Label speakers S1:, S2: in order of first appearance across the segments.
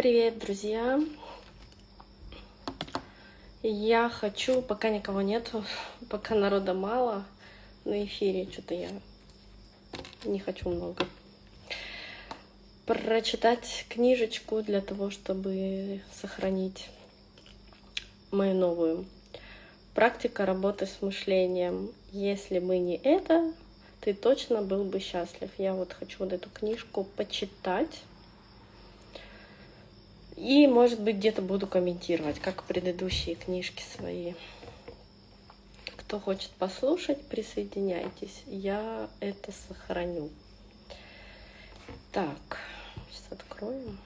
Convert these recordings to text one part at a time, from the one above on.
S1: Привет, друзья! Я хочу, пока никого нету, пока народа мало на эфире, что-то я не хочу много, прочитать книжечку для того, чтобы сохранить мою новую практика работы с мышлением. Если бы не это, ты точно был бы счастлив. Я вот хочу вот эту книжку почитать и, может быть, где-то буду комментировать, как предыдущие книжки свои. Кто хочет послушать, присоединяйтесь. Я это сохраню. Так, сейчас откроем.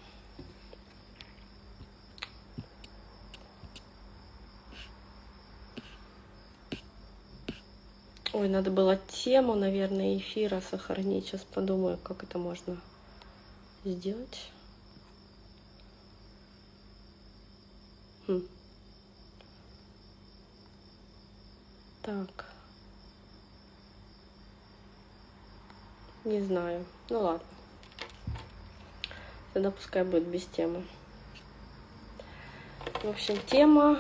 S1: Ой, надо было тему, наверное, эфира сохранить. Сейчас подумаю, как это можно сделать. Хм. Так. Не знаю. Ну ладно. Тогда пускай будет без темы. В общем, тема.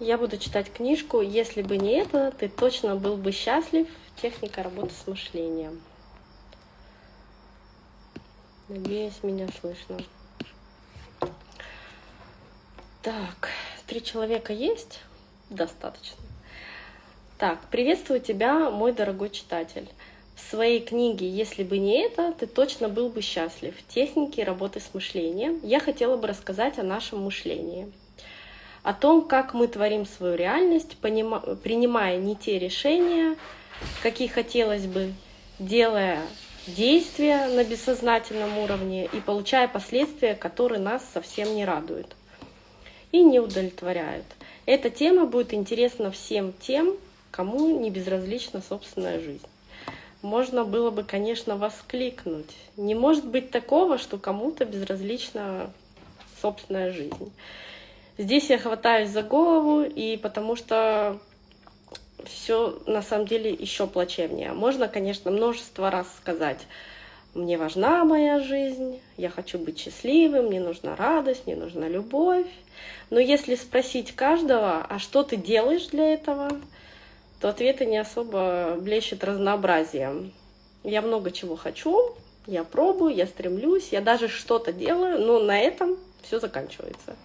S1: Я буду читать книжку. Если бы не это, ты точно был бы счастлив. Техника работы с мышлением. Надеюсь, меня слышно. Так, три человека есть? Достаточно. Так, приветствую тебя, мой дорогой читатель. В своей книге «Если бы не это, ты точно был бы счастлив. Техники работы с мышлением» я хотела бы рассказать о нашем мышлении. О том, как мы творим свою реальность, принимая не те решения, какие хотелось бы, делая действия на бессознательном уровне и получая последствия, которые нас совсем не радуют и не удовлетворяют. Эта тема будет интересна всем тем, кому не безразлична собственная жизнь. Можно было бы, конечно, воскликнуть. Не может быть такого, что кому-то безразлична собственная жизнь. Здесь я хватаюсь за голову, и потому что все на самом деле еще плачевнее. Можно, конечно, множество раз сказать, мне важна моя жизнь, я хочу быть счастливым, мне нужна радость, мне нужна любовь. Но если спросить каждого, а что ты делаешь для этого, то ответы не особо блещут разнообразием. Я много чего хочу, я пробую, я стремлюсь, я даже что-то делаю, но на этом все заканчивается.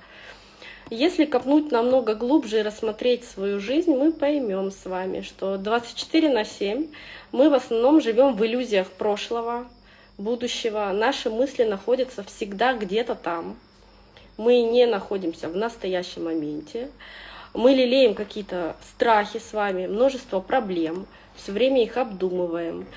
S1: Если копнуть намного глубже и рассмотреть свою жизнь, мы поймем с вами, что 24 на 7 мы в основном живем в иллюзиях прошлого, будущего. Наши мысли находятся всегда где-то там. Мы не находимся в настоящем моменте. Мы лелеем какие-то страхи с вами, множество проблем, все время их обдумываем.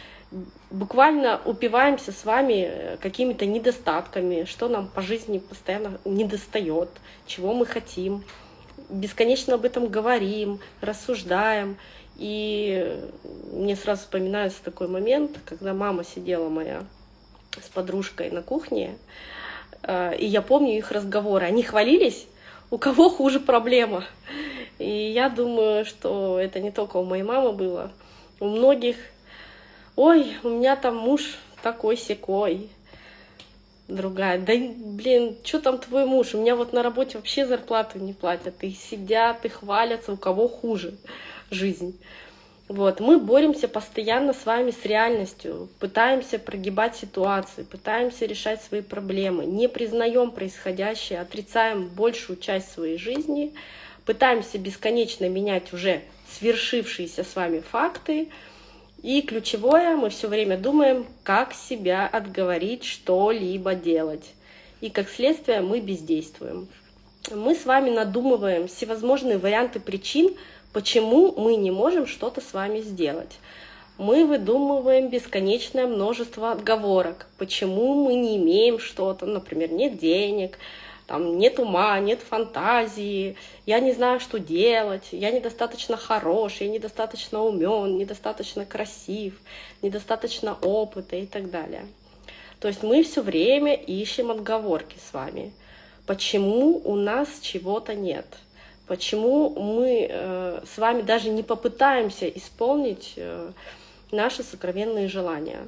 S1: Буквально упиваемся с вами э, какими-то недостатками, что нам по жизни постоянно недостает, чего мы хотим. Бесконечно об этом говорим, рассуждаем. И мне сразу вспоминается такой момент, когда мама сидела моя с подружкой на кухне, э, и я помню их разговоры. Они хвалились, у кого хуже проблема. И я думаю, что это не только у моей мамы было, у многих. Ой, у меня там муж такой секой. Другая, да блин, что там твой муж? У меня вот на работе вообще зарплату не платят. И сидят, и хвалятся, у кого хуже жизнь. Вот, мы боремся постоянно с вами с реальностью, пытаемся прогибать ситуации, пытаемся решать свои проблемы, не признаем происходящее, отрицаем большую часть своей жизни, пытаемся бесконечно менять уже свершившиеся с вами факты. И ключевое, мы все время думаем, как себя отговорить что-либо делать. И как следствие мы бездействуем. Мы с вами надумываем всевозможные варианты причин, почему мы не можем что-то с вами сделать. Мы выдумываем бесконечное множество отговорок, почему мы не имеем что-то, например, нет денег, там нет ума, нет фантазии, я не знаю, что делать, я недостаточно хорош, я недостаточно умен, недостаточно красив, недостаточно опыта и так далее. То есть мы все время ищем отговорки с вами. Почему у нас чего-то нет? Почему мы э, с вами даже не попытаемся исполнить э, наши сокровенные желания?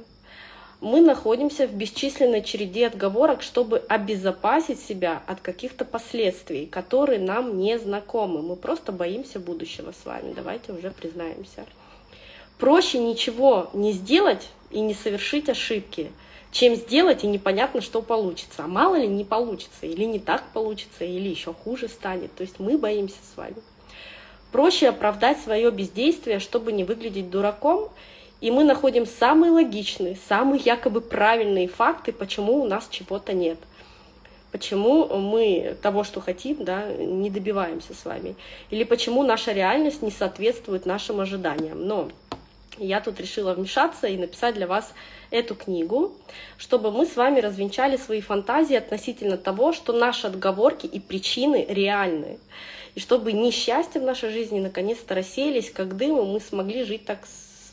S1: мы находимся в бесчисленной череде отговорок, чтобы обезопасить себя от каких-то последствий, которые нам не знакомы. Мы просто боимся будущего с вами, давайте уже признаемся. Проще ничего не сделать и не совершить ошибки, чем сделать и непонятно, что получится. А мало ли не получится, или не так получится, или еще хуже станет. То есть мы боимся с вами. Проще оправдать свое бездействие, чтобы не выглядеть дураком, и мы находим самые логичные, самые якобы правильные факты, почему у нас чего-то нет. Почему мы того, что хотим, да, не добиваемся с вами. Или почему наша реальность не соответствует нашим ожиданиям. Но я тут решила вмешаться и написать для вас эту книгу, чтобы мы с вами развенчали свои фантазии относительно того, что наши отговорки и причины реальны. И чтобы несчастья в нашей жизни наконец-то рассеялись, как дым, и мы смогли жить так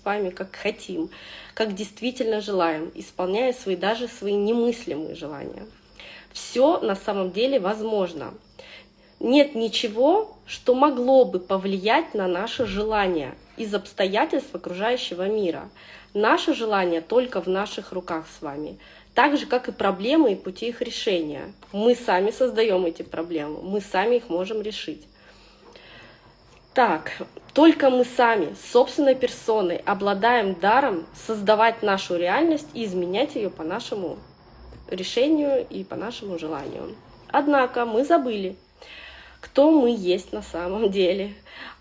S1: вами, как хотим, как действительно желаем, исполняя свои даже свои немыслимые желания. Все на самом деле возможно. Нет ничего, что могло бы повлиять на наше желание из обстоятельств окружающего мира. Наше желание только в наших руках с вами. Так же, как и проблемы и пути их решения. Мы сами создаем эти проблемы, мы сами их можем решить. Так, только мы сами, собственной персоной, обладаем даром создавать нашу реальность и изменять ее по нашему решению и по нашему желанию. Однако мы забыли, кто мы есть на самом деле.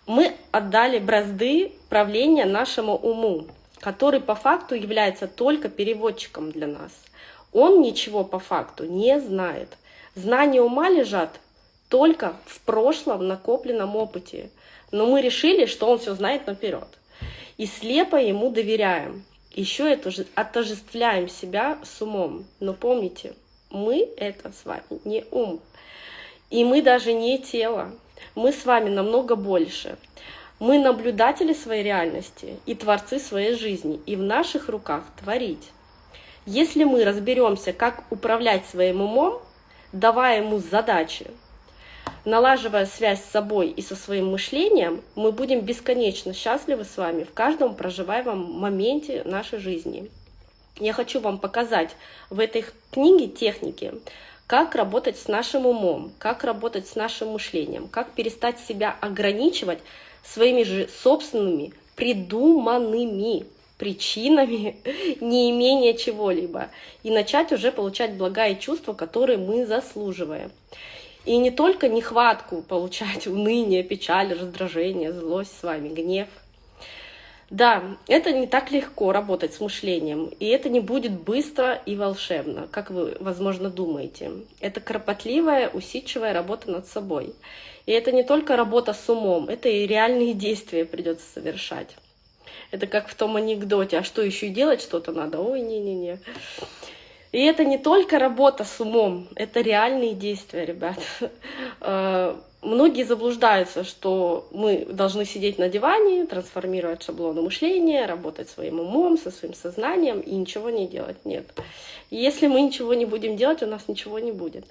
S1: Мы отдали бразды правления нашему уму, который по факту является только переводчиком для нас. Он ничего по факту не знает. Знания ума лежат только в прошлом накопленном опыте – но мы решили, что он все знает наперед. И слепо ему доверяем. Еще это же отождествляем себя с умом. Но помните, мы это с вами не ум. И мы даже не тело. Мы с вами намного больше. Мы наблюдатели своей реальности и творцы своей жизни. И в наших руках творить. Если мы разберемся, как управлять своим умом, давая ему задачи, налаживая связь с собой и со своим мышлением, мы будем бесконечно счастливы с вами в каждом проживаемом моменте нашей жизни. Я хочу вам показать в этой книге техники, как работать с нашим умом, как работать с нашим мышлением, как перестать себя ограничивать своими же собственными придуманными причинами неимения чего-либо и начать уже получать блага и чувства, которые мы заслуживаем. И не только нехватку получать, уныние, печаль, раздражение, злость с вами, гнев. Да, это не так легко работать с мышлением, и это не будет быстро и волшебно, как вы, возможно, думаете. Это кропотливая, усидчивая работа над собой. И это не только работа с умом, это и реальные действия придется совершать. Это как в том анекдоте, а что еще делать что-то надо? Ой, не-не-не. И это не только работа с умом, это реальные действия, ребят. Э, многие заблуждаются, что мы должны сидеть на диване, трансформировать шаблоны мышления, работать своим умом, со своим сознанием и ничего не делать. Нет. если мы ничего не будем делать, у нас ничего не будет.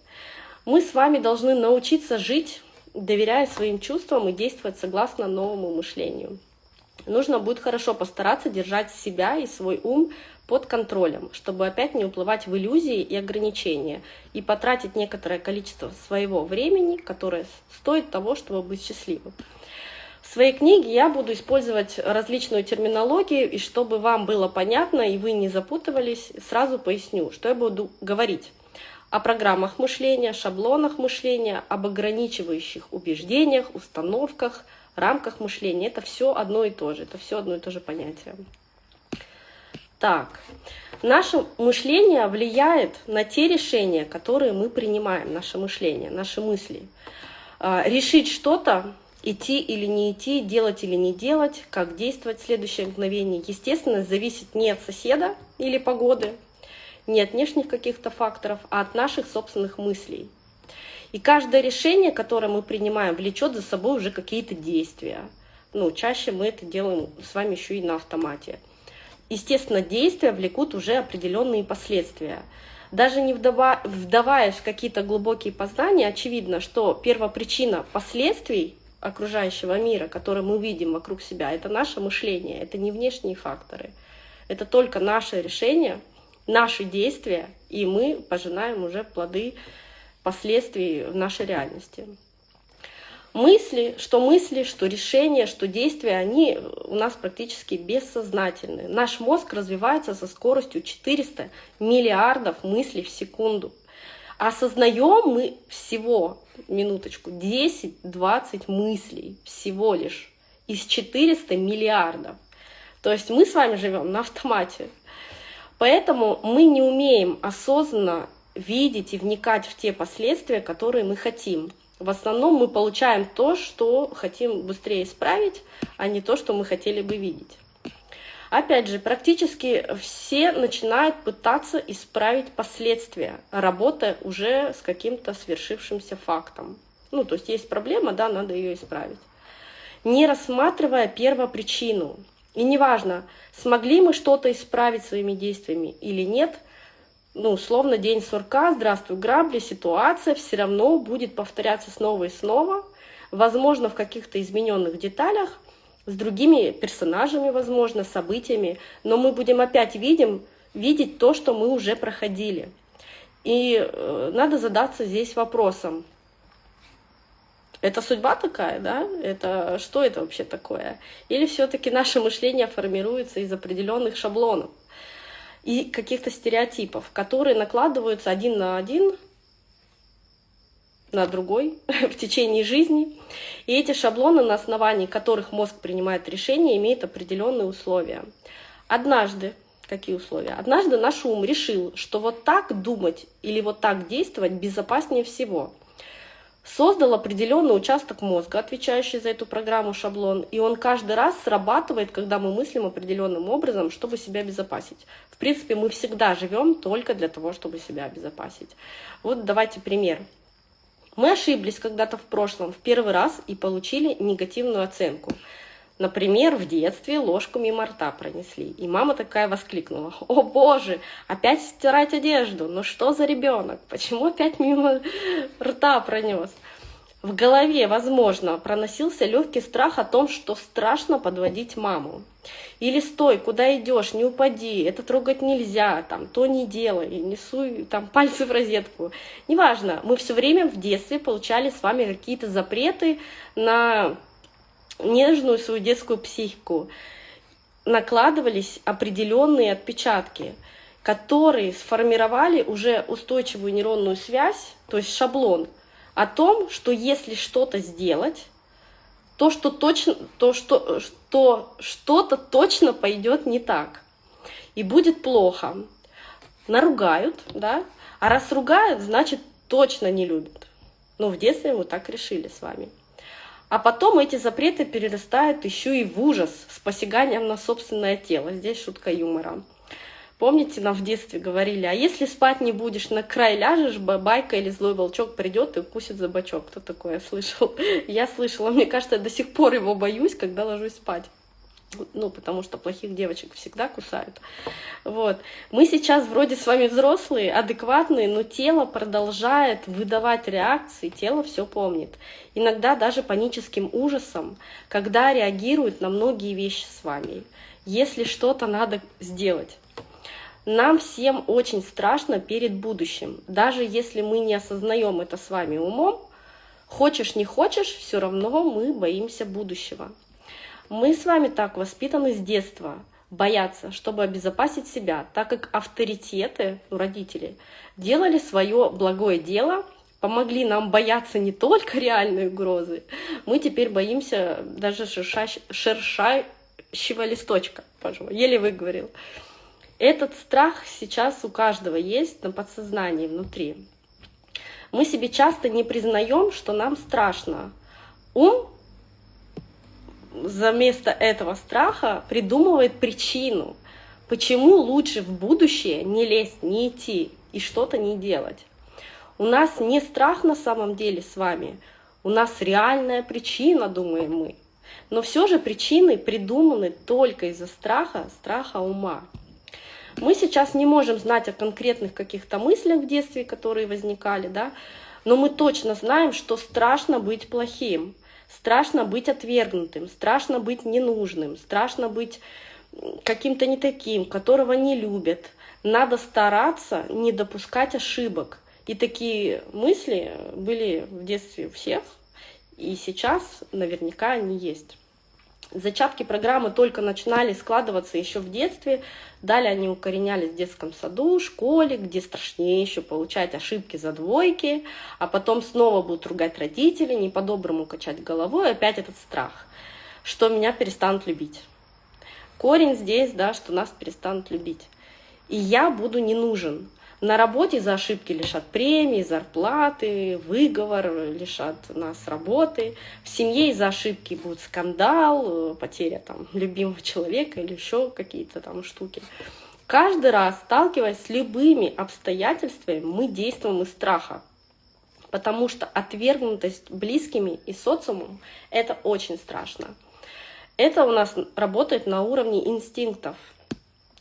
S1: Мы с вами должны научиться жить, доверяя своим чувствам и действовать согласно новому мышлению. Нужно будет хорошо постараться держать себя и свой ум под контролем, чтобы опять не уплывать в иллюзии и ограничения и потратить некоторое количество своего времени, которое стоит того, чтобы быть счастливым. В своей книге я буду использовать различную терминологию, и чтобы вам было понятно и вы не запутывались, сразу поясню, что я буду говорить о программах мышления, шаблонах мышления, об ограничивающих убеждениях, установках, рамках мышления. Это все одно и то же, это все одно и то же понятие. Так, наше мышление влияет на те решения, которые мы принимаем, наше мышление, наши мысли. А, решить что-то, идти или не идти, делать или не делать, как действовать в следующее мгновение, естественно, зависит не от соседа или погоды, не от внешних каких-то факторов, а от наших собственных мыслей. И каждое решение, которое мы принимаем, влечет за собой уже какие-то действия. Ну, чаще мы это делаем с вами еще и на автомате естественно, действия влекут уже определенные последствия. Даже не вдава, вдаваясь в какие-то глубокие познания, очевидно, что первопричина последствий окружающего мира, который мы видим вокруг себя, это наше мышление, это не внешние факторы. Это только наше решение наши действия, и мы пожинаем уже плоды последствий в нашей реальности. Мысли, что мысли, что решения, что действия, они у нас практически бессознательные. Наш мозг развивается со скоростью 400 миллиардов мыслей в секунду. Осознаем мы всего, минуточку, 10-20 мыслей всего лишь из 400 миллиардов. То есть мы с вами живем на автомате. Поэтому мы не умеем осознанно видеть и вникать в те последствия, которые мы хотим. В основном мы получаем то, что хотим быстрее исправить, а не то, что мы хотели бы видеть. Опять же, практически все начинают пытаться исправить последствия, работая уже с каким-то свершившимся фактом. Ну, то есть есть проблема, да, надо ее исправить. Не рассматривая первопричину. И неважно, смогли мы что-то исправить своими действиями или нет, ну, условно, день сурка, здравствуй, грабли, ситуация все равно будет повторяться снова и снова, возможно, в каких-то измененных деталях, с другими персонажами, возможно, событиями, но мы будем опять видим, видеть то, что мы уже проходили. И э, надо задаться здесь вопросом, это судьба такая, да? Это что это вообще такое? Или все-таки наше мышление формируется из определенных шаблонов и каких-то стереотипов, которые накладываются один на один на другой в течение жизни. И эти шаблоны, на основании которых мозг принимает решения, имеют определенные условия. Однажды, какие условия? Однажды наш ум решил, что вот так думать или вот так действовать безопаснее всего – создал определенный участок мозга, отвечающий за эту программу шаблон, и он каждый раз срабатывает, когда мы мыслим определенным образом, чтобы себя обезопасить. В принципе, мы всегда живем только для того, чтобы себя обезопасить. Вот давайте пример. Мы ошиблись когда-то в прошлом в первый раз и получили негативную оценку. Например, в детстве ложку мимо рта пронесли, и мама такая воскликнула, «О боже, опять стирать одежду, ну что за ребенок, почему опять мимо рта пронес?» В голове, возможно, проносился легкий страх о том, что страшно подводить маму. Или «Стой, куда идешь, не упади, это трогать нельзя, там, то не делай, не суй там, пальцы в розетку». Неважно, мы все время в детстве получали с вами какие-то запреты на нежную свою детскую психику накладывались определенные отпечатки, которые сформировали уже устойчивую нейронную связь, то есть шаблон, о том, что если что-то сделать, то что точно, то что, что что-то точно пойдет не так и будет плохо. Наругают, да, а раз ругают, значит точно не любят. Ну, в детстве мы так решили с вами. А потом эти запреты перерастают еще и в ужас с посяганием на собственное тело. Здесь шутка юмора. Помните, нам в детстве говорили, а если спать не будешь, на край ляжешь, бабайка или злой волчок придет и укусит за бочок. Кто такое слышал? Я слышала, мне кажется, я до сих пор его боюсь, когда ложусь спать ну, потому что плохих девочек всегда кусают. Вот. Мы сейчас вроде с вами взрослые, адекватные, но тело продолжает выдавать реакции, тело все помнит. Иногда даже паническим ужасом, когда реагирует на многие вещи с вами, если что-то надо сделать. Нам всем очень страшно перед будущим, даже если мы не осознаем это с вами умом, хочешь не хочешь, все равно мы боимся будущего. Мы с вами так воспитаны с детства, бояться, чтобы обезопасить себя, так как авторитеты, ну, родители, делали свое благое дело, помогли нам бояться не только реальной угрозы, мы теперь боимся даже шерша... шершащего листочка, пожалуй, еле выговорил. Этот страх сейчас у каждого есть на подсознании внутри. Мы себе часто не признаем, что нам страшно. Ум за место этого страха придумывает причину, почему лучше в будущее не лезть, не идти и что-то не делать. У нас не страх на самом деле с вами, у нас реальная причина, думаем мы. Но все же причины придуманы только из-за страха, страха ума. Мы сейчас не можем знать о конкретных каких-то мыслях в детстве, которые возникали, да, но мы точно знаем, что страшно быть плохим. Страшно быть отвергнутым, страшно быть ненужным, страшно быть каким-то не таким, которого не любят, Надо стараться не допускать ошибок. И такие мысли были в детстве у всех, и сейчас наверняка они есть. Зачатки программы только начинали складываться еще в детстве, далее они укоренялись в детском саду, школе, где страшнее еще получать ошибки за двойки, а потом снова будут ругать родители, не по-доброму качать головой, опять этот страх, что меня перестанут любить. Корень здесь, да, что нас перестанут любить. И я буду не нужен. На работе за ошибки лишат премии, зарплаты, выговор, лишат нас работы. В семье из-за ошибки будет скандал, э, потеря там любимого человека или еще какие-то там штуки. Каждый раз, сталкиваясь с любыми обстоятельствами, мы действуем из страха. Потому что отвергнутость близкими и социумом – это очень страшно. Это у нас работает на уровне инстинктов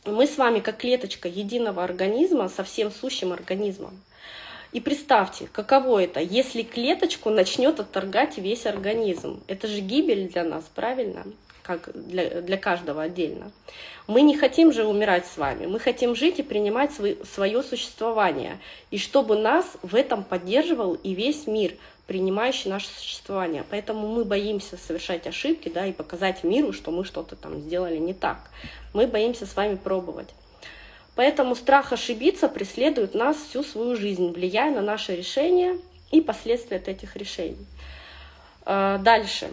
S1: мы с вами как клеточка единого организма со всем сущим организмом. И представьте, каково это, если клеточку начнет отторгать весь организм. Это же гибель для нас, правильно? Как для, для каждого отдельно. Мы не хотим же умирать с вами, мы хотим жить и принимать свой, свое существование. И чтобы нас в этом поддерживал и весь мир – принимающий наше существование. Поэтому мы боимся совершать ошибки да, и показать миру, что мы что-то там сделали не так. Мы боимся с вами пробовать. Поэтому страх ошибиться преследует нас всю свою жизнь, влияя на наши решения и последствия от этих решений. А, дальше.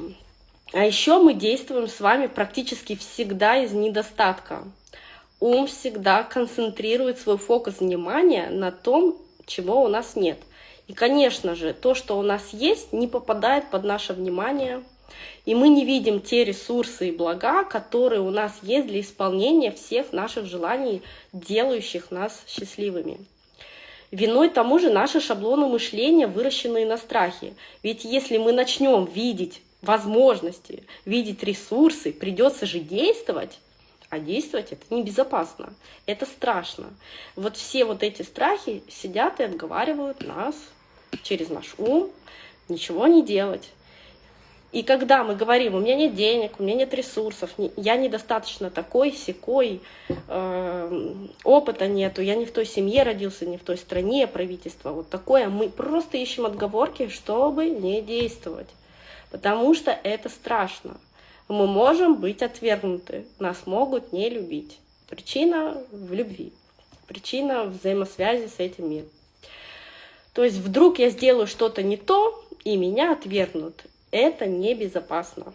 S1: А еще мы действуем с вами практически всегда из недостатка. Ум всегда концентрирует свой фокус внимания на том, чего у нас нет. И, конечно же, то, что у нас есть, не попадает под наше внимание, и мы не видим те ресурсы и блага, которые у нас есть для исполнения всех наших желаний, делающих нас счастливыми. Виной тому же наши шаблоны мышления, выращенные на страхе. Ведь если мы начнем видеть возможности, видеть ресурсы, придется же действовать, а действовать это небезопасно, это страшно. Вот все вот эти страхи сидят и отговаривают нас через наш ум ничего не делать. И когда мы говорим, у меня нет денег, у меня нет ресурсов, я недостаточно такой, секой, э, опыта нету, я не в той семье родился, не в той стране, правительство, вот такое, мы просто ищем отговорки, чтобы не действовать. Потому что это страшно. Мы можем быть отвергнуты, нас могут не любить. Причина в любви, причина взаимосвязи с этим миром. То есть вдруг я сделаю что-то не то, и меня отвергнут. Это небезопасно.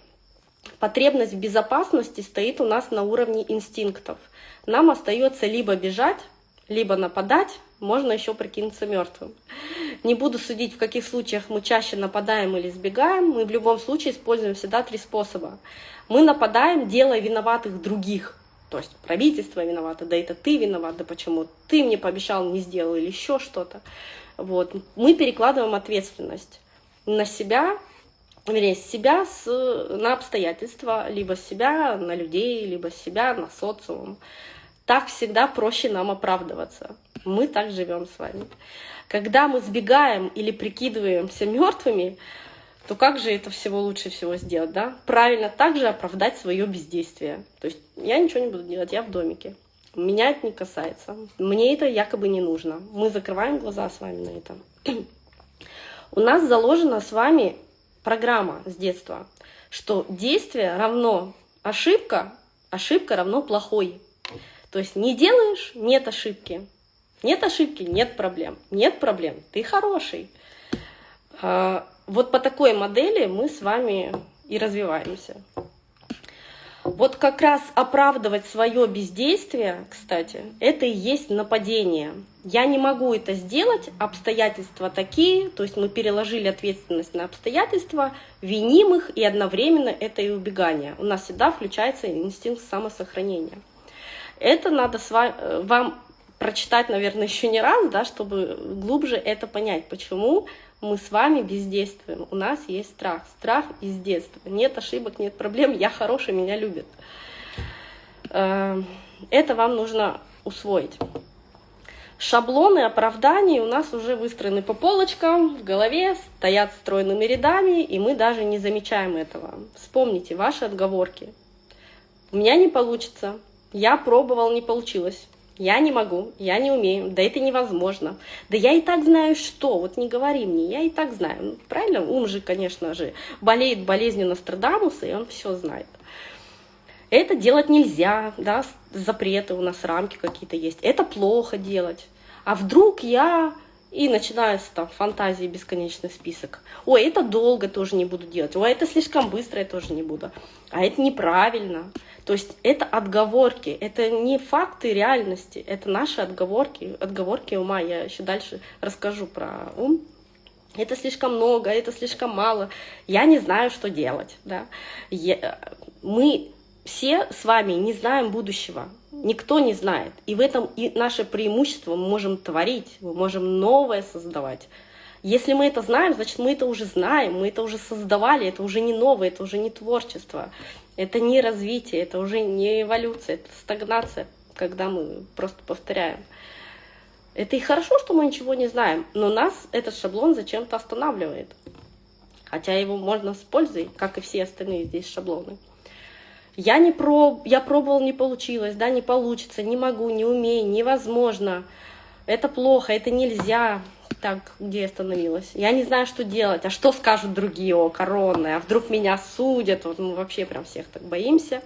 S1: Потребность в безопасности стоит у нас на уровне инстинктов. Нам остается либо бежать, либо нападать, можно еще прикинуться мертвым. Не буду судить, в каких случаях мы чаще нападаем или сбегаем. Мы в любом случае используем всегда три способа. Мы нападаем, делая виноватых других. То есть правительство виновато, да это ты виноват, да почему ты мне пообещал, не сделал или еще что-то. Вот. Мы перекладываем ответственность на себя, вернее, с себя с, на обстоятельства, либо себя на людей, либо себя на социум. Так всегда проще нам оправдываться. Мы так живем с вами. Когда мы сбегаем или прикидываемся мертвыми, то как же это всего лучше всего сделать, да? Правильно также оправдать свое бездействие. То есть я ничего не буду делать, я в домике. Меня это не касается. Мне это якобы не нужно. Мы закрываем глаза с вами на это. У нас заложена с вами программа с детства, что действие равно ошибка, ошибка равно плохой. То есть не делаешь – нет ошибки. Нет ошибки – нет проблем. Нет проблем – ты хороший. А, вот по такой модели мы с вами и развиваемся. Вот как раз оправдывать свое бездействие, кстати, это и есть нападение. Я не могу это сделать, обстоятельства такие, то есть мы переложили ответственность на обстоятельства, виним их, и одновременно это и убегание. У нас всегда включается инстинкт самосохранения. Это надо э, вам прочитать, наверное, еще не раз, да, чтобы глубже это понять, почему мы с вами бездействуем. У нас есть страх. Страх из детства. Нет ошибок, нет проблем, я хороший, меня любят. Э, это вам нужно усвоить. Шаблоны оправданий у нас уже выстроены по полочкам, в голове, стоят стройными рядами, и мы даже не замечаем этого. Вспомните ваши отговорки. У меня не получится, я пробовал, не получилось. Я не могу, я не умею, да это невозможно, да я и так знаю что, вот не говори мне, я и так знаю, ну, правильно, ум же, конечно же, болеет болезнью Нострадамуса, и он все знает. Это делать нельзя, да, запреты у нас, рамки какие-то есть, это плохо делать, а вдруг я и начинается там фантазии бесконечный список. Ой, это долго тоже не буду делать. Ой, это слишком быстро я тоже не буду. А это неправильно. То есть это отговорки, это не факты реальности, это наши отговорки, отговорки ума. Я еще дальше расскажу про ум. Это слишком много, это слишком мало. Я не знаю, что делать. Да? Я, мы все с вами не знаем будущего. Никто не знает. И в этом и наше преимущество. Мы можем творить, мы можем новое создавать. Если мы это знаем, значит, мы это уже знаем, мы это уже создавали, это уже не новое, это уже не творчество, это не развитие, это уже не эволюция, это стагнация, когда мы просто повторяем. Это и хорошо, что мы ничего не знаем, но нас этот шаблон зачем-то останавливает. Хотя его можно с пользой, как и все остальные здесь шаблоны. Я, не проб... я пробовал, не получилось, да, не получится, не могу, не умею, невозможно. Это плохо, это нельзя. Так, где я остановилась? Я не знаю, что делать. А что скажут другие о короны? А вдруг меня судят? Вот мы вообще прям всех так боимся.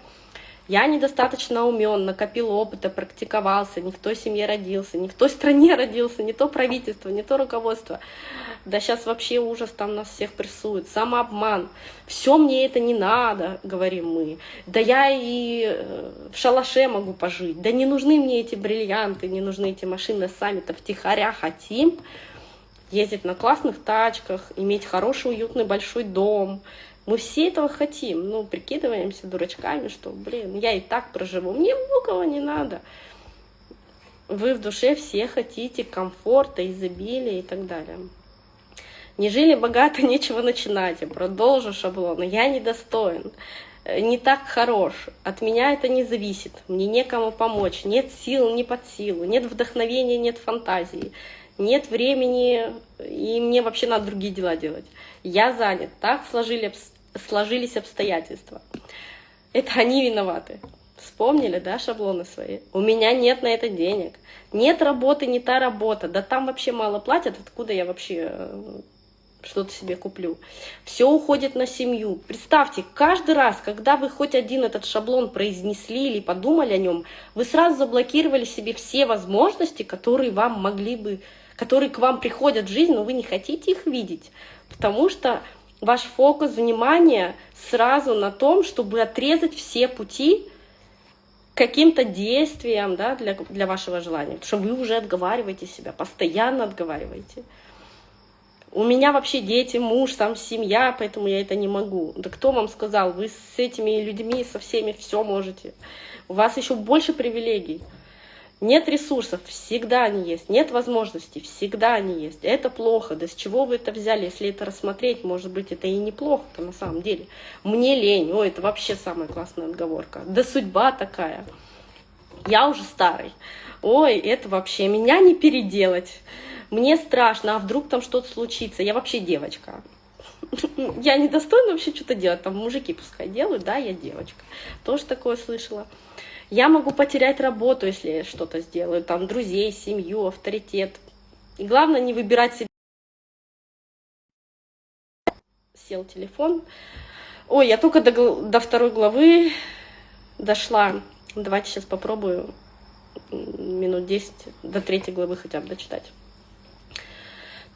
S1: Я недостаточно умен, накопил опыта, практиковался, не в той семье родился, не в той стране родился, не то правительство, не то руководство. Да сейчас вообще ужас там нас всех прессует, самообман. Все мне это не надо, говорим мы. Да я и э, в шалаше могу пожить. Да не нужны мне эти бриллианты, не нужны эти машины, сами-то втихаря хотим ездить на классных тачках, иметь хороший, уютный, большой дом, мы все этого хотим, ну, прикидываемся дурачками, что, блин, я и так проживу, мне многого не надо. Вы в душе все хотите комфорта, изобилия и так далее. Не жили богато, нечего начинать. Я продолжу шаблон. Я недостоин, не так хорош. От меня это не зависит. Мне некому помочь. Нет сил, не под силу. Нет вдохновения, нет фантазии. Нет времени, и мне вообще надо другие дела делать. Я занят. Так сложили, сложились обстоятельства. Это они виноваты. Вспомнили, да, шаблоны свои? У меня нет на это денег. Нет работы, не та работа. Да там вообще мало платят, откуда я вообще э, что-то себе куплю. Все уходит на семью. Представьте, каждый раз, когда вы хоть один этот шаблон произнесли или подумали о нем, вы сразу заблокировали себе все возможности, которые вам могли бы, которые к вам приходят в жизнь, но вы не хотите их видеть, потому что ваш фокус внимания сразу на том, чтобы отрезать все пути каким-то действиям да, для, для вашего желания. Потому что вы уже отговариваете себя, постоянно отговариваете. У меня вообще дети, муж, там семья, поэтому я это не могу. Да кто вам сказал? Вы с этими людьми, со всеми все можете. У вас еще больше привилегий. Нет ресурсов, всегда они есть. Нет возможностей, всегда они есть. Это плохо. Да с чего вы это взяли? Если это рассмотреть, может быть, это и неплохо-то на самом деле. Мне лень. Ой, это вообще самая классная отговорка. Да судьба такая. Я уже старый. Ой, это вообще меня не переделать. Мне страшно, а вдруг там что-то случится. Я вообще девочка. Я не достойна вообще что-то делать. Там мужики пускай делают, да, я девочка. Тоже такое слышала. Я могу потерять работу, если я что-то сделаю, там, друзей, семью, авторитет. И главное не выбирать себе. Сел телефон. Ой, я только до, до второй главы дошла. Давайте сейчас попробую минут 10 до третьей главы хотя бы дочитать.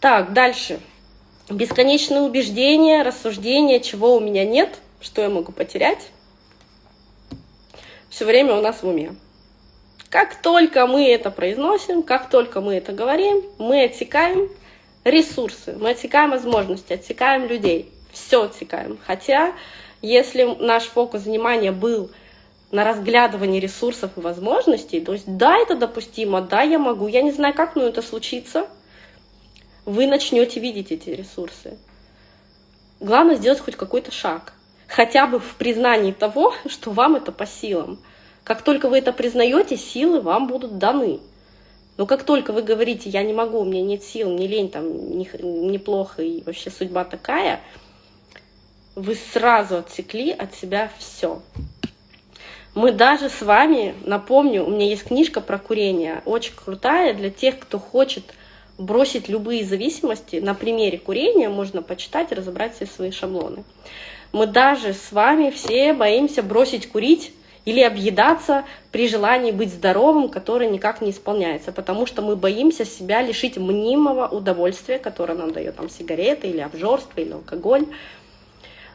S1: Так, дальше. Бесконечные убеждения, рассуждения, чего у меня нет, что я могу потерять все время у нас в уме. Как только мы это произносим, как только мы это говорим, мы отсекаем ресурсы, мы отсекаем возможности, отсекаем людей, все отсекаем. Хотя, если наш фокус внимания был на разглядывании ресурсов и возможностей, то есть да, это допустимо, да, я могу, я не знаю, как, но это случится, вы начнете видеть эти ресурсы. Главное сделать хоть какой-то шаг хотя бы в признании того, что вам это по силам. Как только вы это признаете, силы вам будут даны. Но как только вы говорите, я не могу, у меня нет сил, мне лень, там, неплохо, и вообще судьба такая, вы сразу отсекли от себя все. Мы даже с вами, напомню, у меня есть книжка про курение, очень крутая для тех, кто хочет бросить любые зависимости. На примере курения можно почитать и разобрать все свои шаблоны. Мы даже с вами все боимся бросить курить или объедаться при желании быть здоровым, которое никак не исполняется, потому что мы боимся себя лишить мнимого удовольствия, которое нам дает там сигареты или обжорство или алкоголь.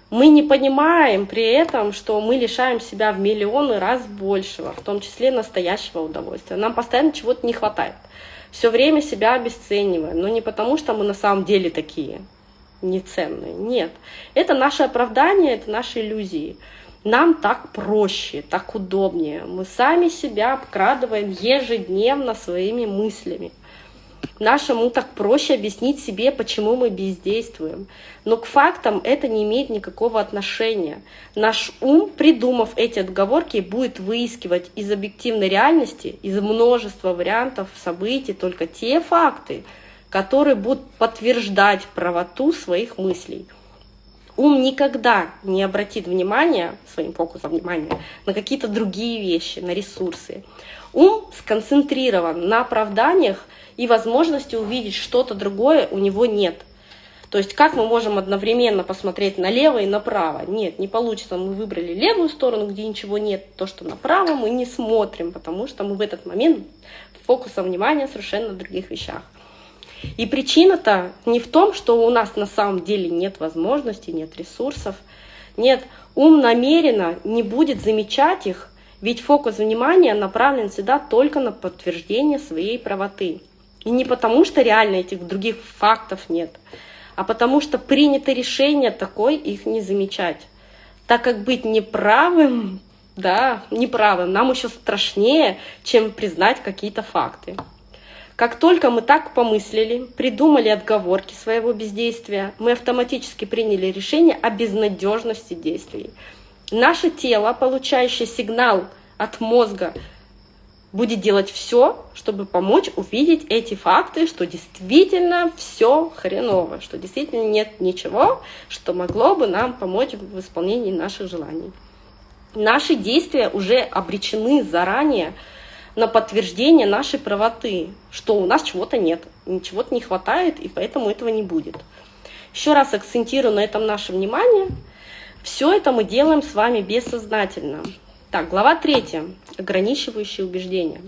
S1: Мы не понимаем при этом, что мы лишаем себя в миллионы раз большего, в том числе настоящего удовольствия. Нам постоянно чего-то не хватает. Все время себя обесцениваем, но не потому, что мы на самом деле такие неценные. Нет. Это наше оправдание, это наши иллюзии. Нам так проще, так удобнее. Мы сами себя обкрадываем ежедневно своими мыслями. Нашему так проще объяснить себе, почему мы бездействуем. Но к фактам это не имеет никакого отношения. Наш ум, придумав эти отговорки, будет выискивать из объективной реальности, из множества вариантов событий, только те факты, которые будут подтверждать правоту своих мыслей. Ум никогда не обратит внимания, своим фокусом внимания, на какие-то другие вещи, на ресурсы. Ум сконцентрирован на оправданиях, и возможности увидеть что-то другое у него нет. То есть как мы можем одновременно посмотреть налево и направо? Нет, не получится. Мы выбрали левую сторону, где ничего нет. То, что направо, мы не смотрим, потому что мы в этот момент фокусом внимания совершенно на других вещах. И причина-то не в том, что у нас на самом деле нет возможностей, нет ресурсов. Нет, ум намеренно не будет замечать их, ведь фокус внимания направлен всегда только на подтверждение своей правоты. И не потому, что реально этих других фактов нет, а потому что принято решение такое их не замечать. Так как быть неправым, да, неправым нам еще страшнее, чем признать какие-то факты. Как только мы так помыслили, придумали отговорки своего бездействия, мы автоматически приняли решение о безнадежности действий. Наше тело, получающее сигнал от мозга, будет делать все, чтобы помочь увидеть эти факты, что действительно все хреново, что действительно нет ничего, что могло бы нам помочь в исполнении наших желаний. Наши действия уже обречены заранее на подтверждение нашей правоты, что у нас чего-то нет, чего-то не хватает, и поэтому этого не будет. Еще раз акцентирую на этом наше внимание. Все это мы делаем с вами бессознательно. Так, глава третья. Ограничивающие убеждения.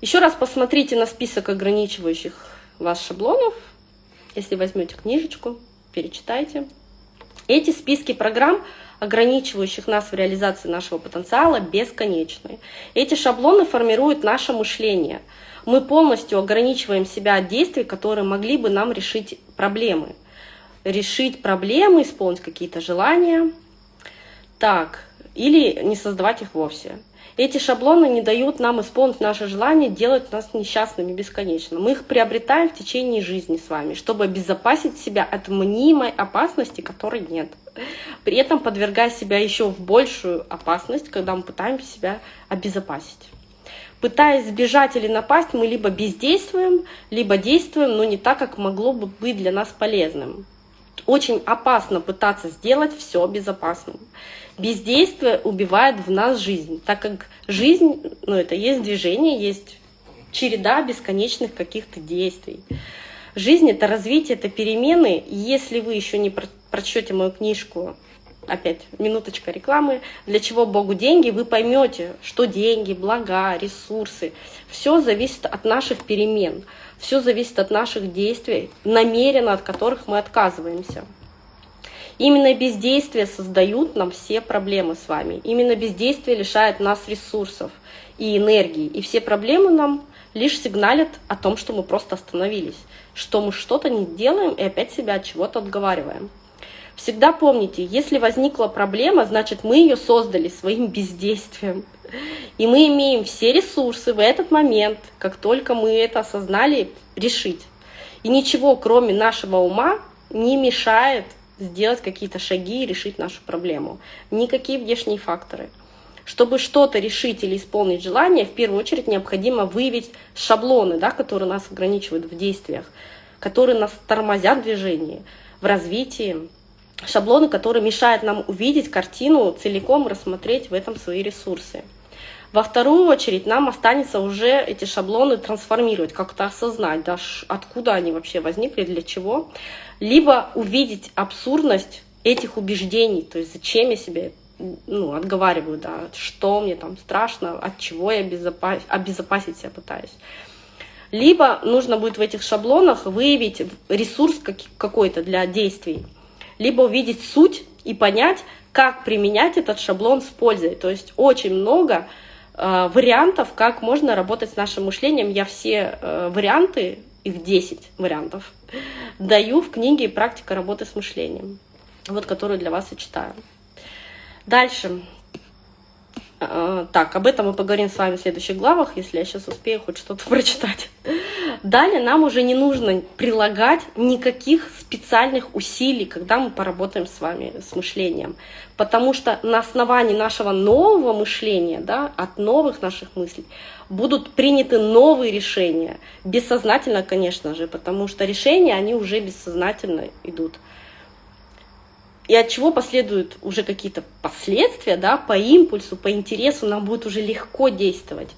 S1: Еще раз посмотрите на список ограничивающих вас шаблонов. Если возьмете книжечку, перечитайте. Эти списки программ ограничивающих нас в реализации нашего потенциала, бесконечны. Эти шаблоны формируют наше мышление. Мы полностью ограничиваем себя от действий, которые могли бы нам решить проблемы. Решить проблемы, исполнить какие-то желания. Так, или не создавать их вовсе. Эти шаблоны не дают нам исполнить наше желание, делать нас несчастными бесконечно. Мы их приобретаем в течение жизни с вами, чтобы обезопасить себя от мнимой опасности, которой нет. При этом подвергая себя еще в большую опасность, когда мы пытаемся себя обезопасить. Пытаясь сбежать или напасть, мы либо бездействуем, либо действуем, но не так, как могло бы быть для нас полезным. Очень опасно пытаться сделать все безопасным. Бездействие убивает в нас жизнь, так как жизнь, ну это есть движение, есть череда бесконечных каких-то действий. Жизнь — это развитие, это перемены. если вы еще не прочтете мою книжку, опять минуточка рекламы, для чего Богу деньги, вы поймете, что деньги, блага, ресурсы, все зависит от наших перемен, все зависит от наших действий, намеренно от которых мы отказываемся. Именно бездействие создают нам все проблемы с вами. Именно бездействие лишает нас ресурсов и энергии. И все проблемы нам лишь сигналят о том, что мы просто остановились, что мы что-то не делаем и опять себя от чего-то отговариваем. Всегда помните, если возникла проблема, значит мы ее создали своим бездействием. И мы имеем все ресурсы в этот момент, как только мы это осознали, решить. И ничего, кроме нашего ума, не мешает сделать какие-то шаги и решить нашу проблему. Никакие внешние факторы. Чтобы что-то решить или исполнить желание, в первую очередь необходимо выявить шаблоны, да, которые нас ограничивают в действиях, которые нас тормозят в движении, в развитии, шаблоны, которые мешают нам увидеть картину целиком, рассмотреть в этом свои ресурсы. Во вторую очередь нам останется уже эти шаблоны трансформировать, как-то осознать, да, откуда они вообще возникли, для чего. Либо увидеть абсурдность этих убеждений, то есть зачем я себе ну, отговариваю, да, что мне там страшно, от чего я обезопасить, обезопасить себя пытаюсь. Либо нужно будет в этих шаблонах выявить ресурс какой-то для действий, либо увидеть суть и понять, как применять этот шаблон с пользой. То есть очень много вариантов, как можно работать с нашим мышлением. Я все э, варианты, их 10 вариантов, даю в книге «Практика работы с мышлением», вот которую для вас и читаю. Дальше. А, так, об этом мы поговорим с вами в следующих главах, если я сейчас успею хоть что-то прочитать. Далее нам уже не нужно прилагать никаких специальных усилий, когда мы поработаем с вами с мышлением. Потому что на основании нашего нового мышления, да, от новых наших мыслей, будут приняты новые решения. Бессознательно, конечно же, потому что решения, они уже бессознательно идут и от чего последуют уже какие-то последствия, да, по импульсу, по интересу нам будет уже легко действовать,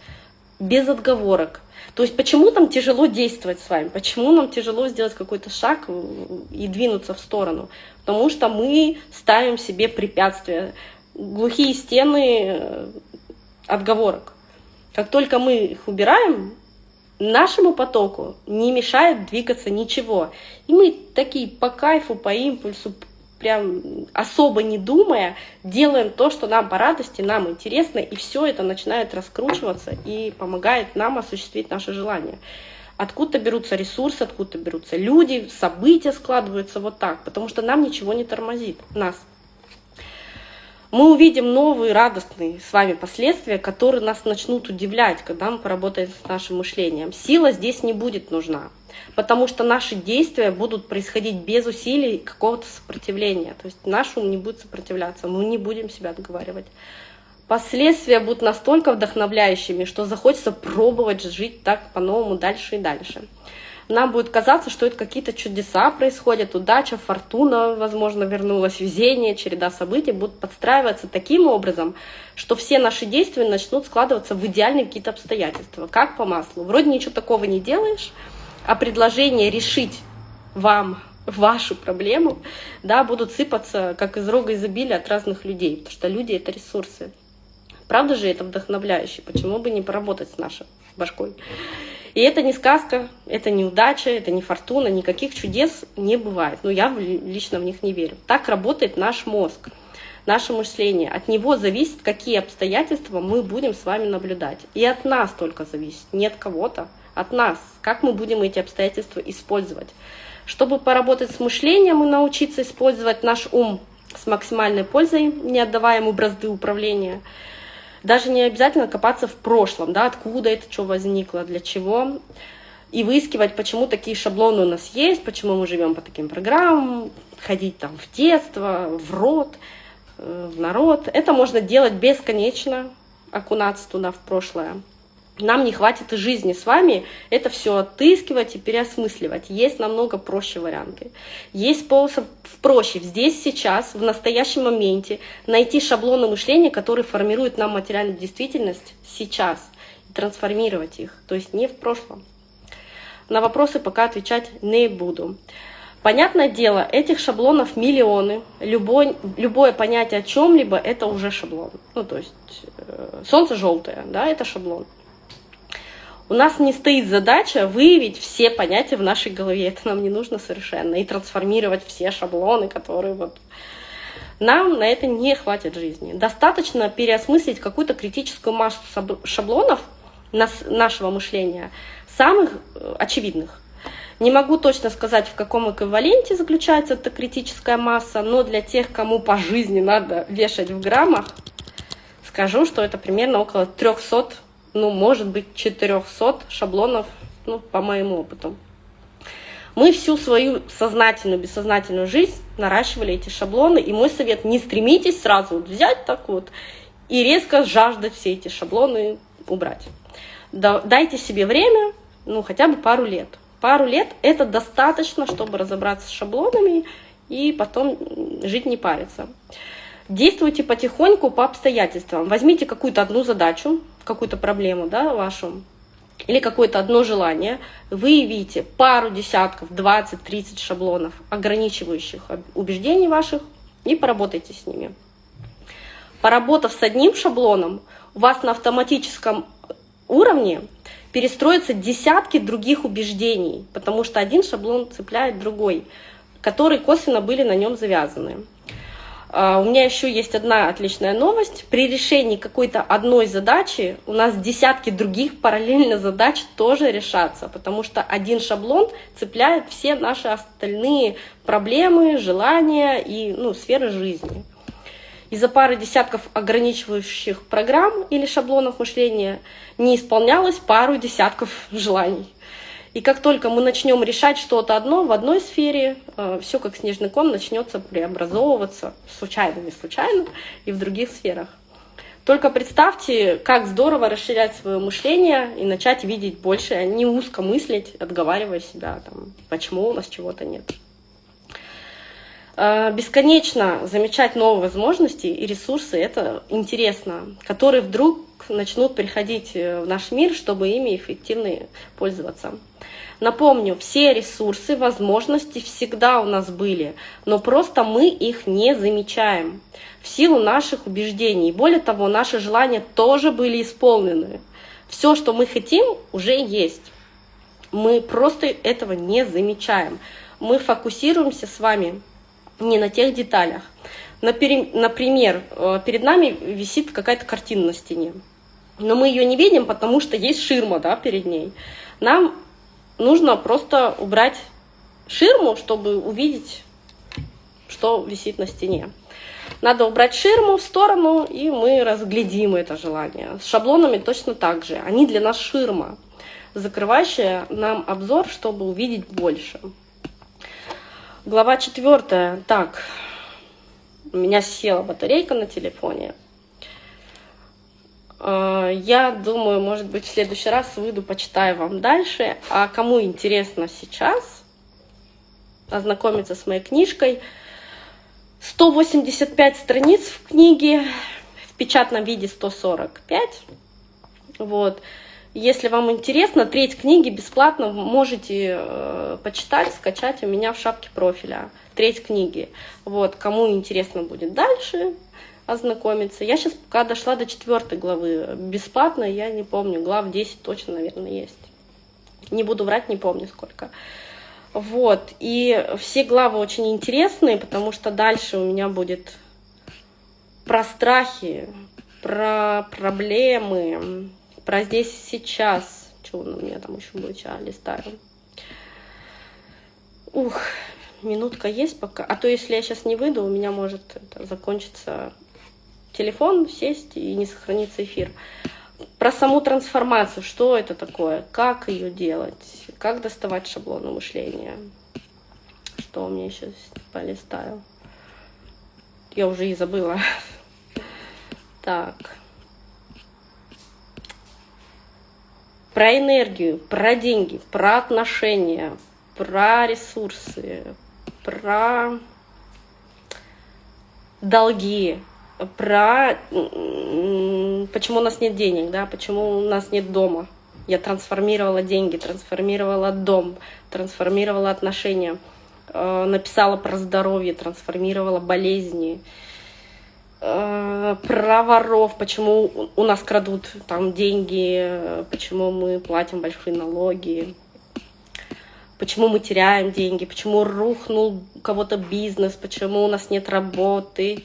S1: без отговорок. То есть почему нам тяжело действовать с вами, почему нам тяжело сделать какой-то шаг и двинуться в сторону? Потому что мы ставим себе препятствия, глухие стены э, отговорок. Как только мы их убираем, нашему потоку не мешает двигаться ничего. И мы такие по кайфу, по импульсу, прям особо не думая, делаем то, что нам по радости, нам интересно, и все это начинает раскручиваться и помогает нам осуществить наше желание. Откуда берутся ресурсы, откуда берутся люди, события складываются вот так, потому что нам ничего не тормозит, нас. Мы увидим новые радостные с вами последствия, которые нас начнут удивлять, когда мы поработаем с нашим мышлением. Сила здесь не будет нужна потому что наши действия будут происходить без усилий какого-то сопротивления. То есть наш ум не будет сопротивляться, мы не будем себя отговаривать. Последствия будут настолько вдохновляющими, что захочется пробовать жить так по-новому дальше и дальше. Нам будет казаться, что это какие-то чудеса происходят, удача, фортуна, возможно, вернулась, везение, череда событий будут подстраиваться таким образом, что все наши действия начнут складываться в идеальные какие-то обстоятельства, как по маслу. Вроде ничего такого не делаешь, а предложения решить вам вашу проблему, да, будут сыпаться как из рога изобилия от разных людей, потому что люди — это ресурсы. Правда же это вдохновляюще? Почему бы не поработать с нашей башкой? И это не сказка, это не удача, это не фортуна, никаких чудес не бывает. Но я лично в них не верю. Так работает наш мозг, наше мышление. От него зависит, какие обстоятельства мы будем с вами наблюдать. И от нас только зависит, нет кого-то от нас, как мы будем эти обстоятельства использовать. Чтобы поработать с мышлением и научиться использовать наш ум с максимальной пользой, не отдавая ему бразды управления, даже не обязательно копаться в прошлом, да, откуда это что возникло, для чего, и выискивать, почему такие шаблоны у нас есть, почему мы живем по таким программам, ходить там в детство, в род, э, в народ. Это можно делать бесконечно, окунаться туда в прошлое нам не хватит и жизни с вами это все отыскивать и переосмысливать. Есть намного проще варианты. Есть способ проще здесь, сейчас, в настоящем моменте найти шаблоны мышления, которые формируют нам материальную действительность сейчас, и трансформировать их, то есть не в прошлом. На вопросы пока отвечать не буду. Понятное дело, этих шаблонов миллионы. Любой, любое понятие о чем-либо — это уже шаблон. Ну, то есть э, солнце желтое, да, это шаблон. У нас не стоит задача выявить все понятия в нашей голове, это нам не нужно совершенно, и трансформировать все шаблоны, которые вот... Нам на это не хватит жизни. Достаточно переосмыслить какую-то критическую массу шаблонов нашего мышления, самых э, очевидных. Не могу точно сказать, в каком эквиваленте заключается эта критическая масса, но для тех, кому по жизни надо вешать в граммах, скажу, что это примерно около 300 ну, может быть, 400 шаблонов, ну, по моему опыту. Мы всю свою сознательную, бессознательную жизнь наращивали эти шаблоны, и мой совет, не стремитесь сразу взять так вот и резко жаждать все эти шаблоны убрать. Дайте себе время, ну, хотя бы пару лет. Пару лет это достаточно, чтобы разобраться с шаблонами и потом жить не париться. Действуйте потихоньку по обстоятельствам. Возьмите какую-то одну задачу, какую-то проблему да, вашу, или какое-то одно желание, выявите пару десятков, 20-30 шаблонов, ограничивающих убеждений ваших, и поработайте с ними. Поработав с одним шаблоном, у вас на автоматическом уровне перестроятся десятки других убеждений, потому что один шаблон цепляет другой, которые косвенно были на нем завязаны. А, у меня еще есть одна отличная новость. При решении какой-то одной задачи у нас десятки других параллельно задач тоже решатся, потому что один шаблон цепляет все наши остальные проблемы, желания и ну, сферы жизни. Из-за пары десятков ограничивающих программ или шаблонов мышления не исполнялось пару десятков желаний. И как только мы начнем решать что-то одно в одной сфере, э, все как снежный ком начнется преобразовываться, случайно, не случайно, и в других сферах. Только представьте, как здорово расширять свое мышление и начать видеть больше, а не узко мыслить, отговаривая себя, там, почему у нас чего-то нет. Э, бесконечно замечать новые возможности и ресурсы – это интересно, которые вдруг начнут приходить э, в наш мир, чтобы ими эффективно пользоваться. Напомню, все ресурсы, возможности всегда у нас были, но просто мы их не замечаем в силу наших убеждений. Более того, наши желания тоже были исполнены. Все, что мы хотим, уже есть. Мы просто этого не замечаем. Мы фокусируемся с вами не на тех деталях. Например, э, перед нами висит какая-то картина на стене, но мы ее не видим, потому что есть ширма да, перед ней. Нам нужно просто убрать ширму, чтобы увидеть, что висит на стене. Надо убрать ширму в сторону, и мы разглядим это желание. С шаблонами точно так же. Они для нас ширма, закрывающая нам обзор, чтобы увидеть больше. Глава четвертая. Так, у меня села батарейка на телефоне. А, я думаю, может быть, в следующий раз выйду, почитаю вам дальше. А кому интересно сейчас ознакомиться с моей книжкой, 185 страниц в книге, в печатном виде 145. Вот. Если вам интересно, треть книги бесплатно можете э, почитать, скачать у меня в шапке профиля. Треть книги. Вот, кому интересно будет дальше, ознакомиться. Я сейчас пока дошла до четвертой главы. Бесплатно, я не помню, глав 10 точно, наверное, есть. Не буду врать, не помню сколько. Вот, и все главы очень интересные, потому что дальше у меня будет про страхи, про проблемы, про здесь сейчас. Что у меня там еще будет? Сейчас листаю. Ух, минутка есть пока. А то если я сейчас не выйду, у меня может это закончиться телефон сесть и не сохранится эфир. Про саму трансформацию, что это такое, как ее делать, как доставать шаблоны мышления. Что у меня сейчас полистаю. Я уже и забыла. Так. Про энергию, про деньги, про отношения, про ресурсы, про долги, про почему у нас нет денег, да, почему у нас нет дома. Я трансформировала деньги, трансформировала дом, трансформировала отношения, э, написала про здоровье, трансформировала болезни, э, про воров, почему у нас крадут там деньги, почему мы платим большие налоги, почему мы теряем деньги, почему рухнул кого-то бизнес, почему у нас нет работы,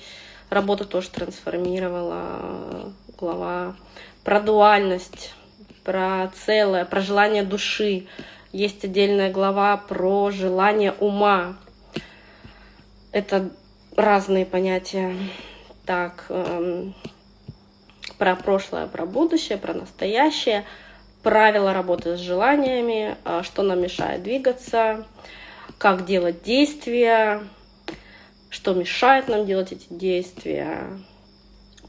S1: Работу тоже трансформировала глава. Про дуальность, про целое, про желание души. Есть отдельная глава про желание ума. Это разные понятия. Так, эм, про прошлое, про будущее, про настоящее, правила работы с желаниями, э, что нам мешает двигаться, как делать действия, что мешает нам делать эти действия,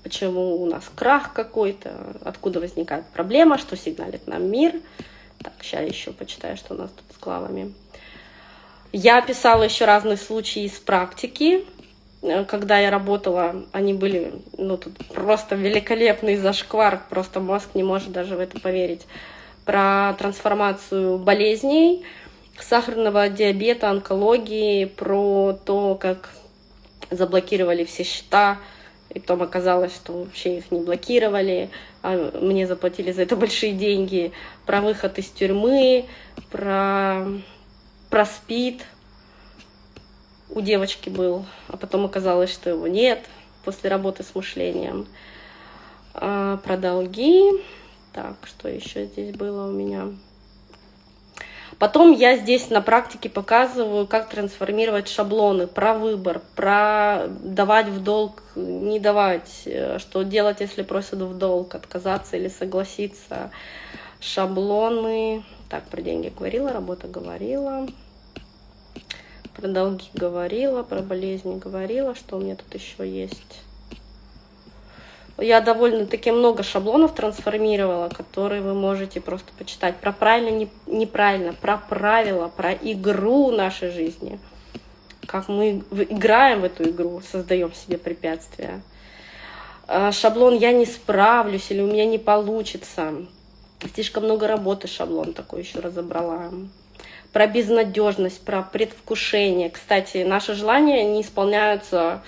S1: почему у нас крах какой-то, откуда возникает проблема, что сигналит нам мир. Так, сейчас еще почитаю, что у нас тут с главами. Я описала еще разные случаи из практики. Э, когда я работала, они были, ну, тут просто великолепный зашквар, просто мозг не может даже в это поверить. Про трансформацию болезней, сахарного диабета, онкологии, про то, как заблокировали все счета, и потом оказалось, что вообще их не блокировали, а мне заплатили за это большие деньги, про выход из тюрьмы, про, про СПИД, у девочки был, а потом оказалось, что его нет после работы с мышлением. А, про долги. Так, что еще здесь было у меня? Потом я здесь на практике показываю, как трансформировать шаблоны, про выбор, про давать в долг, не давать, э, что делать, если просят в долг, отказаться или согласиться. Шаблоны. Так, про деньги говорила, работа говорила. Про долги говорила, про болезни говорила, что у меня тут еще есть. Я довольно-таки много шаблонов трансформировала, которые вы можете просто почитать. Про правильно, не, неправильно, про правила, про игру нашей жизни. Как мы играем в эту игру, создаем себе препятствия. А, шаблон «я не справлюсь» или «у меня не получится». Слишком много работы шаблон такой еще разобрала про безнадежность, про предвкушение. Кстати, наши желания не исполняются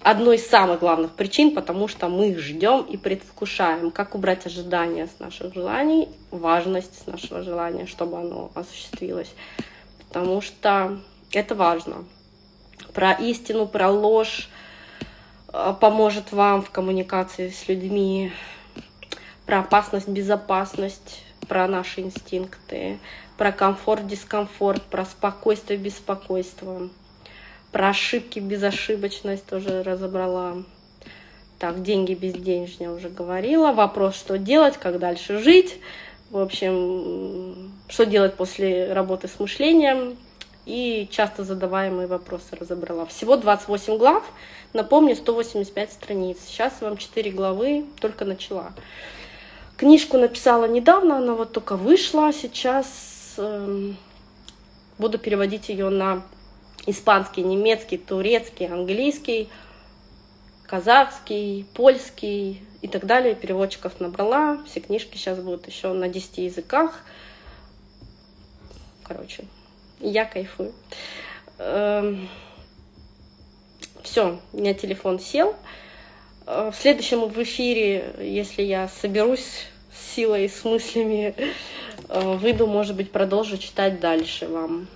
S1: одной из самых главных причин, потому что мы их ждем и предвкушаем. Как убрать ожидания с наших желаний, важность с нашего желания, чтобы оно осуществилось. Потому что это важно. Про истину, про ложь э, поможет вам в коммуникации с людьми. Про опасность, безопасность, про наши инстинкты, про комфорт, дискомфорт, про спокойствие, беспокойство, про ошибки, безошибочность тоже разобрала. Так, деньги, безденежья уже говорила. Вопрос, что делать, как дальше жить. В общем, что делать после работы с мышлением. И часто задаваемые вопросы разобрала. Всего 28 глав. Напомню, 185 страниц. Сейчас вам 4 главы, только начала. Книжку написала недавно, она вот только вышла. Сейчас э, буду переводить ее на испанский, немецкий, турецкий, английский, казахский, польский и так далее. Переводчиков набрала. Все книжки сейчас будут еще на 10 языках. Короче, я кайфую. Эм, Все, у меня телефон сел. Э, в следующем в эфире, если я соберусь с силой, с мыслями, выйду, может быть, продолжу читать дальше вам.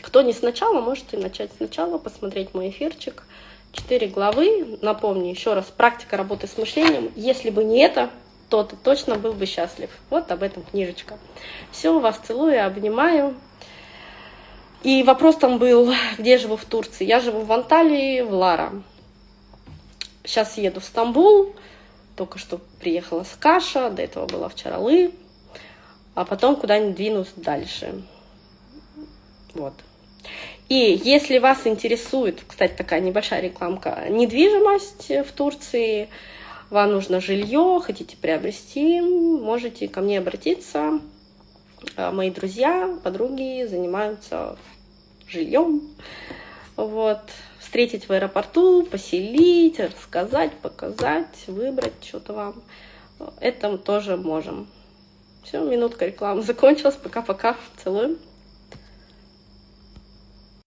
S1: Кто не сначала, можете начать сначала, посмотреть мой эфирчик. Четыре главы. Напомню еще раз, практика работы с мышлением. Если бы не это, то ты точно был бы счастлив. Вот об этом книжечка. Все, вас целую, обнимаю. И вопрос там был, где живу в Турции. Я живу в Анталии, в Лара. Сейчас еду в Стамбул, только что приехала с Каша, до этого была в Чаралы, а потом куда-нибудь двинусь дальше. Вот. И если вас интересует, кстати, такая небольшая рекламка, недвижимость в Турции, вам нужно жилье, хотите приобрести, можете ко мне обратиться. А, мои друзья, подруги занимаются жильем. Вот встретить в аэропорту, поселить, рассказать, показать, выбрать что-то вам. Это тоже можем. Все, минутка рекламы закончилась. Пока-пока. Целуем.